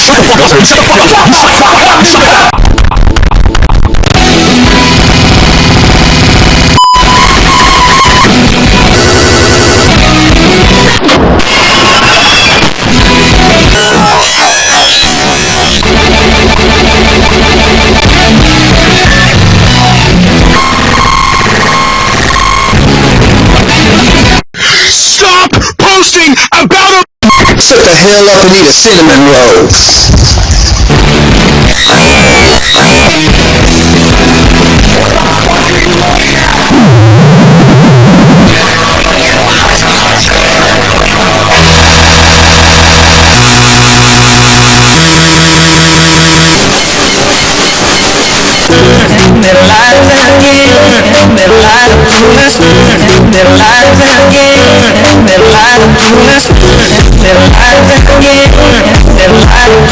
Shut the fuck up! Shut the fuck up! Shut the fuck up! Shut the fuck up! Stop posting about a Shut the hell up and eat a cinnamon roll. Middle lives again, life coolest, middle lives again, Their lives are coming, their lives